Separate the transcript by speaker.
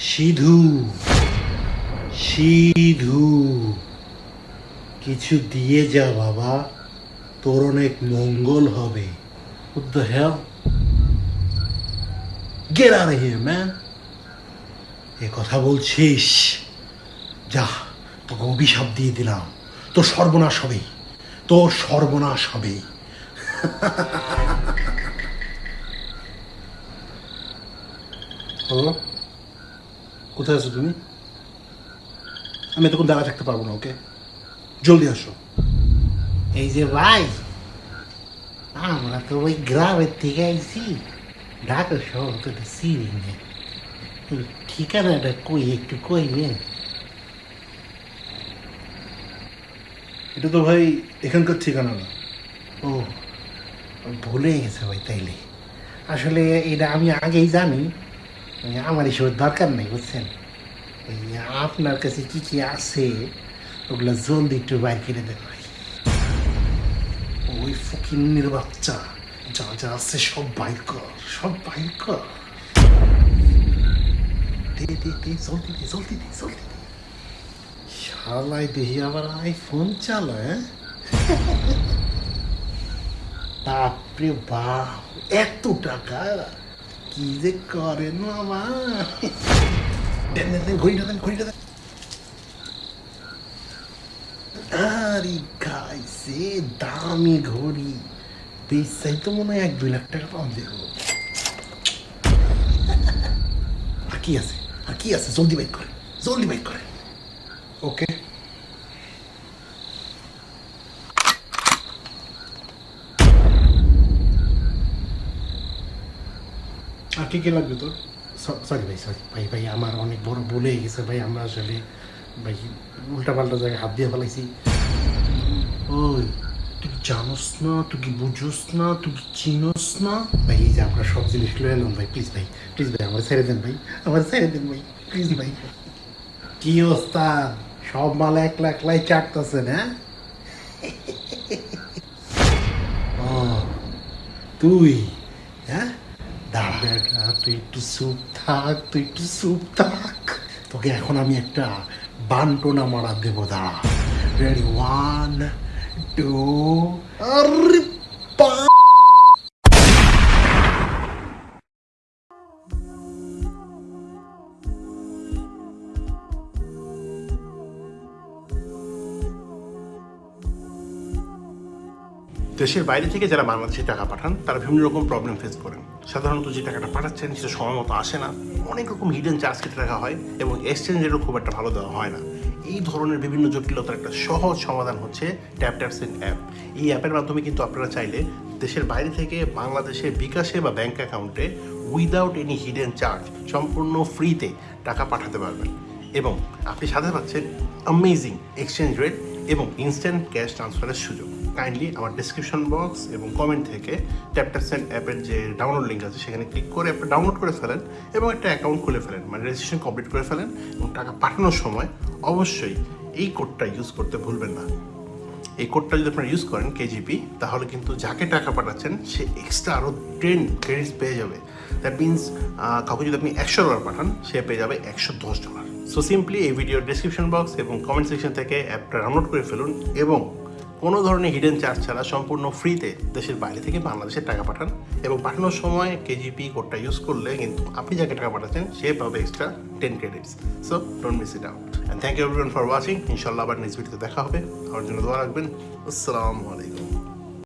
Speaker 1: সিধু সিধু। কিছু দিয়ে যা বাবা, তোর অনেক মঙ্গল হবে! এ কথা বলছিস? যা, তোকে অভিশাপ দিয়ে দিলাম। তোর সর্বনাশ হবে তোর সর্বনাশ হবে হ্যালো কোথায় আছো তুমি? আমি তখন দাঁড়া থাকতে পারব না ওকে? জলদি আসো।
Speaker 2: এই যে ভাই আমরা তো ওই গ্রামের থেকে আইছি। ঢাকা শহর তো চিনি না ঠিকানাটা কই একটু কইবেন
Speaker 1: এটা তো ভাই এখানকার ঠিকানা না।
Speaker 2: ও ভুলে গেছে ভাই তাইলে। আসলে এটা আমি আগেই জানি। আমার এসবের দরকার নেই, বুঝছেন? আপনার কাছে কি কি আছে, ওগুলো জলদি একটু বাইর করে দেন
Speaker 1: ওই ফকিন্নির বাচ্চা যা যা আছে সব বাইর কর, সব বাইর কর। এত টাকা? কি যে করে না আমার দেন দেন ঘড়িটা দেন ঘড়িটা দেন আরে গাইছে দামি ঘড়ি বেচাই তো মনে হয় এক দুই লাখ টাকা পাওয়া দেবো আর আছে আর আছে জলদি বাইক করে জলদি বাইক করে ওকে কি কি লাগবে তোর?
Speaker 2: সরি ভাই সরি ভাই ভাই আমার অনেক বড় ভুলে গেছে ভাই আমরা আসলে ভাই উল্টা পাল্টা জায়গায় হাত দিয়ে ফেলাইছি।
Speaker 1: ওই তুই জানোস না? তুই কি বুঝোস না? তুই কি চিনোস না?
Speaker 2: ভাই এই যে আমরা সব জিনিস লয়ে এলাম ভাই প্লিজ ভাই প্লিজ ভাই আমার ছেড়ে দেন ভাই আমার ছেড়ে দেন ভাই প্লিজ ভাই। কি ওস্তাদ সব মাল একলা একলাই চাটতেছেন হ্যাঁ?
Speaker 1: তুই হ্যাঁ? দাঁড়া।
Speaker 2: তুই একটু সুপ থাক, তুই একটু সুপ থাক।
Speaker 1: তোকে এখন আমি একটা বান্টনা মারা দেবো, দাঁড়া। রেডি ওয়ান টু আরে
Speaker 3: দেশের বাইরে থেকে যারা বাংলাদেশে টাকা পাঠান, তারা বিভিন্ন রকম প্রবলেম ফেস করেন। সাধারণত যে টাকাটা পাঠাচ্ছেন, সেটা সময় মতো আসে না। অনেক রকম হিডেন চার্জ কেটে রাখা হয় এবং এক্সচেঞ্জেরও খুব একটা ভালো দেওয়া হয় না। এই ধরনের বিভিন্ন জটিলতার একটা সহজ সমাধান হচ্ছে ট্যাপ ট্যাপসেন অ্যাপ এই অ্যাপের মাধ্যমে কিন্তু আপনারা চাইলে দেশের বাইরে থেকে বাংলাদেশের বিকাশে বা ব্যাঙ্ক অ্যাকাউন্টে উইদাউট এনি হিডেন চার্জ সম্পূর্ণ ফ্রিতে টাকা পাঠাতে পারবেন। এবং আপনি সাথে পাচ্ছেন অ্যামেজিং এক্সচেঞ্জ রেট এবং ইনস্ট্যান্ট ক্যাশ ট্রান্সফারের সুযোগ। কাইন্ডলি আমার ডিসক্রিপশন বক্স এবং কমেন্ট থেকে ট্যাপটাপসেন্ট অ্যাপের যে ডাউনলোড লিঙ্ক আছে, সেখানে ক্লিক করে অ্যাপটা ডাউনলোড করে ফেলেন এবং একটা অ্যাকাউন্ট খুলে ফেলেন মানে রেজিস্ট্রেশন কমপ্লিট করে ফেলেন এবং টাকা পাঠানোর সময় অবশ্যই এই কোডটা ইউজ করতে ভুলবেন না। এই কোডটা যদি আপনারা ইউজ করেন কেজিপি তাহলে কিন্তু যাকে টাকা পাঠাচ্ছেন, সে এক্সট্রা আরও টেন ক্রেডিটস পেয়ে যাবে। দ্যাট মিনস কাউকে যদি আপনি একশো ডলার পাঠান, সে পেয়ে যাবে একশো দশ ডলার সো সিম্পলি এই ভিডিওর ডিসক্রিপশন বক্স এবং কমেন্ট সেকশন থেকে অ্যাপটা ডাউনলোড করে ফেলুন এবং কোনো ধরনের হিডেন চার্জ ছাড়া সম্পূর্ণ ফ্রিতে দেশের বাইরে থেকে বাংলাদেশে টাকা পাঠান এবং পাঠানোর সময় কেজিপি কোডটা ইউজ করলে কিন্তু আপনি যাকে টাকা পাঠাচ্ছেন, সে পাবে extra ten credits so don't miss it out and thank you for watching ইনশাল্লাহ আবার নেক্সট ভিডিওতে দেখা হবে। আমার জন্য দোয়া রাখবেন। আসসালামু আলাইকুম।